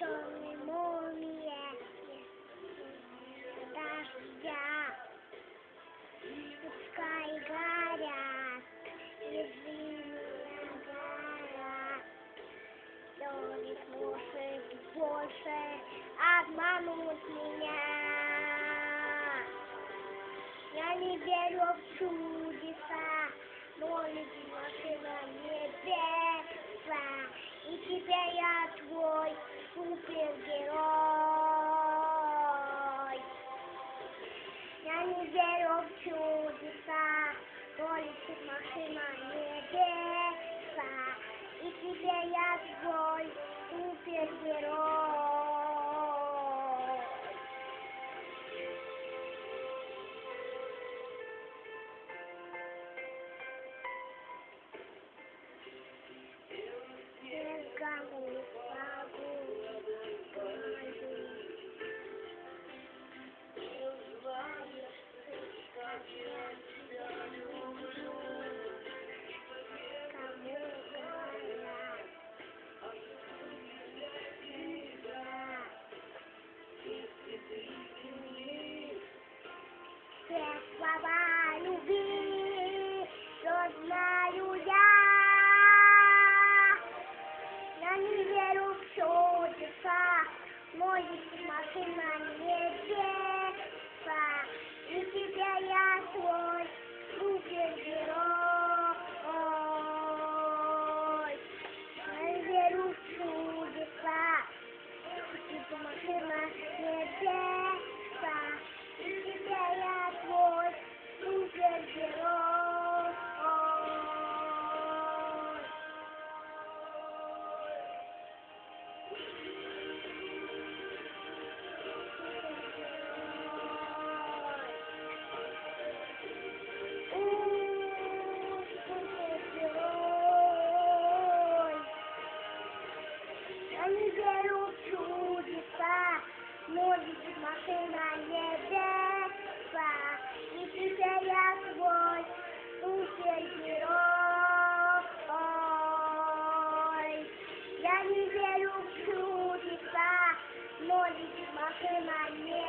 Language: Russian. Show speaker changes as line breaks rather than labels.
черной молния дождя. Пускай горят ежиная гора, Лёвик может больше обмануть меня. Я не верю в чудеса, но люди машина небеса, И теперь я твой super-herói. Nani zero obtusa, polisi mahimane desa. E тебя я твой супергерой. Thank you. Bye-bye, Louis. Good night. Dad. Я не верю в чудеса, но ведь машина не